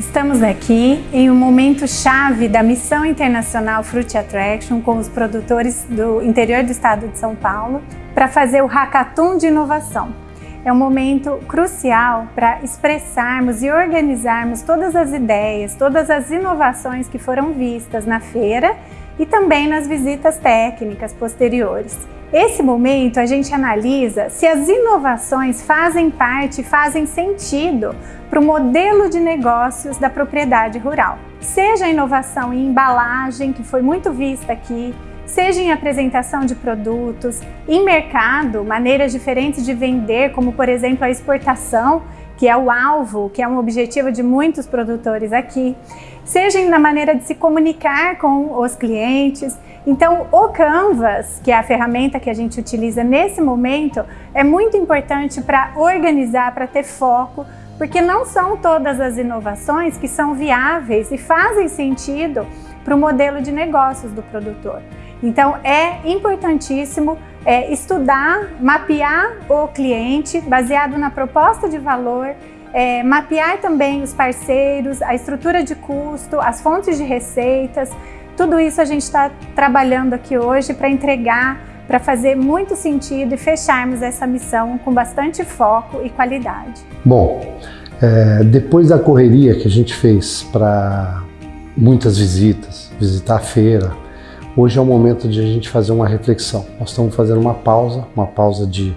Estamos aqui em um momento chave da missão internacional Fruit Attraction com os produtores do interior do estado de São Paulo para fazer o Hackathon de Inovação. É um momento crucial para expressarmos e organizarmos todas as ideias, todas as inovações que foram vistas na feira e também nas visitas técnicas posteriores. Esse momento a gente analisa se as inovações fazem parte, fazem sentido para o modelo de negócios da propriedade rural. Seja a inovação em embalagem, que foi muito vista aqui, seja em apresentação de produtos, em mercado, maneiras diferentes de vender, como por exemplo a exportação, que é o alvo, que é um objetivo de muitos produtores aqui, seja na maneira de se comunicar com os clientes. Então, o Canvas, que é a ferramenta que a gente utiliza nesse momento, é muito importante para organizar, para ter foco, porque não são todas as inovações que são viáveis e fazem sentido para o modelo de negócios do produtor. Então é importantíssimo é, estudar, mapear o cliente baseado na proposta de valor, é, mapear também os parceiros, a estrutura de custo, as fontes de receitas, tudo isso a gente está trabalhando aqui hoje para entregar, para fazer muito sentido e fecharmos essa missão com bastante foco e qualidade. Bom, é, depois da correria que a gente fez para muitas visitas, visitar a feira, hoje é o momento de a gente fazer uma reflexão. Nós estamos fazendo uma pausa, uma pausa de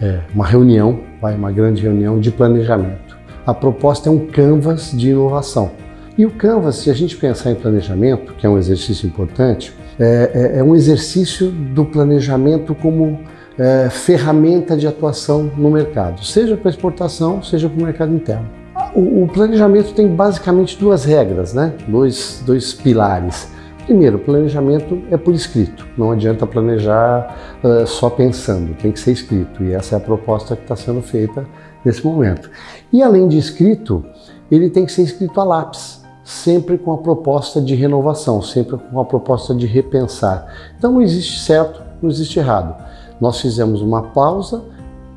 é, uma reunião, vai, uma grande reunião de planejamento. A proposta é um canvas de inovação. E o canvas, se a gente pensar em planejamento, que é um exercício importante, é, é, é um exercício do planejamento como é, ferramenta de atuação no mercado, seja para exportação, seja para o mercado interno. O, o, planejamento tem basicamente duas regras, né? dois, dois pilares. Primeiro, planejamento é por escrito, não adianta planejar uh, só pensando, tem que ser escrito e essa é a proposta que está sendo feita nesse momento. E além de escrito, ele tem que ser escrito a lápis, sempre com a proposta de renovação, sempre com a proposta de repensar. Então não existe certo, não existe errado. Nós fizemos uma pausa,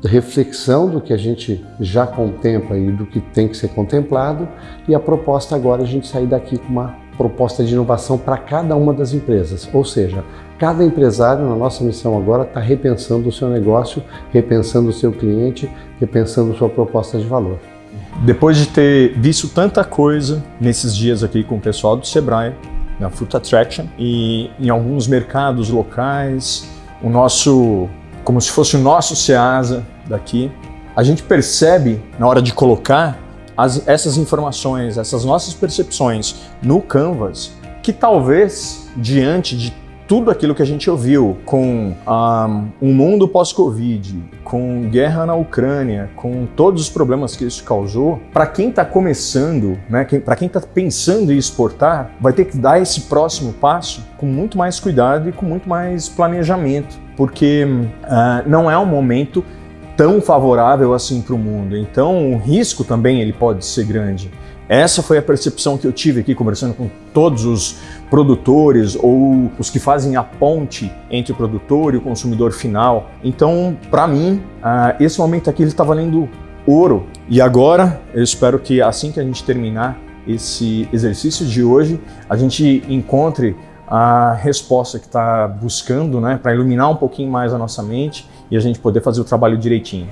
reflexão do que a gente já contempla e do que tem que ser contemplado e a proposta agora é a gente sair daqui com uma proposta de inovação para cada uma das empresas, ou seja, cada empresário na nossa missão agora está repensando o seu negócio, repensando o seu cliente, repensando sua proposta de valor. Depois de ter visto tanta coisa nesses dias aqui com o pessoal do Sebrae, na Fruit Attraction e em alguns mercados locais, o nosso, como se fosse o nosso Ceasa daqui, a gente percebe na hora de colocar as, essas informações, essas nossas percepções no Canvas, que talvez diante de tudo aquilo que a gente ouviu com um, um mundo pós-Covid, com guerra na Ucrânia, com todos os problemas que isso causou, para quem está começando, né, para quem está pensando em exportar, vai ter que dar esse próximo passo com muito mais cuidado e com muito mais planejamento, porque uh, não é um momento tão favorável assim para o mundo. Então o risco também ele pode ser grande. Essa foi a percepção que eu tive aqui conversando com todos os produtores ou os que fazem a ponte entre o produtor e o consumidor final. Então, para mim, uh, esse momento aqui está valendo ouro. E agora, eu espero que assim que a gente terminar esse exercício de hoje, a gente encontre a resposta que está buscando, né, para iluminar um pouquinho mais a nossa mente e a gente poder fazer o trabalho direitinho.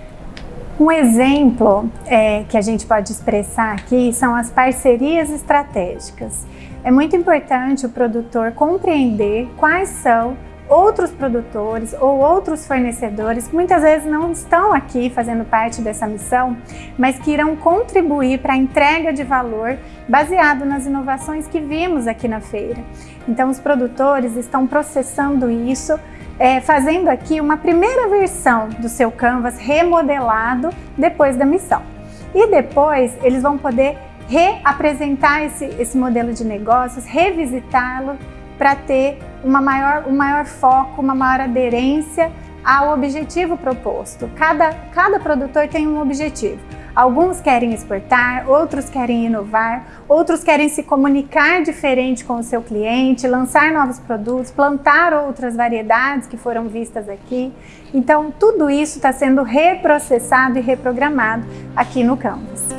Um exemplo é, que a gente pode expressar aqui são as parcerias estratégicas. É muito importante o produtor compreender quais são outros produtores ou outros fornecedores que muitas vezes não estão aqui fazendo parte dessa missão, mas que irão contribuir para a entrega de valor baseado nas inovações que vimos aqui na feira. Então os produtores estão processando isso é, fazendo aqui uma primeira versão do seu Canvas remodelado depois da missão. E depois eles vão poder reapresentar esse, esse modelo de negócios, revisitá-lo para ter uma maior, um maior foco, uma maior aderência ao objetivo proposto. Cada, cada produtor tem um objetivo. Alguns querem exportar, outros querem inovar, outros querem se comunicar diferente com o seu cliente, lançar novos produtos, plantar outras variedades que foram vistas aqui. Então, tudo isso está sendo reprocessado e reprogramado aqui no Canvas.